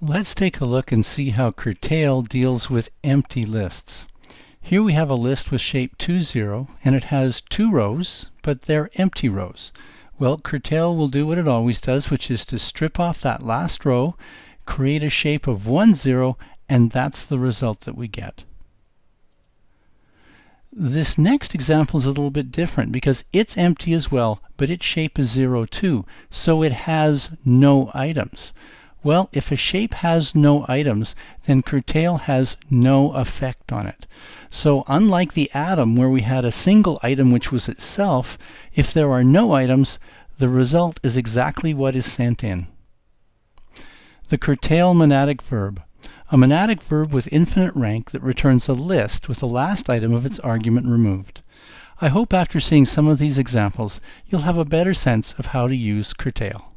Let's take a look and see how curtail deals with empty lists. Here we have a list with shape 2, 0, and it has two rows, but they're empty rows. Well, curtail will do what it always does, which is to strip off that last row, create a shape of 1, 0, and that's the result that we get. This next example is a little bit different because it's empty as well, but its shape is 0, too, so it has no items. Well, if a shape has no items, then curtail has no effect on it. So unlike the atom where we had a single item which was itself, if there are no items, the result is exactly what is sent in. The curtail monadic verb. A monadic verb with infinite rank that returns a list with the last item of its argument removed. I hope after seeing some of these examples, you'll have a better sense of how to use curtail.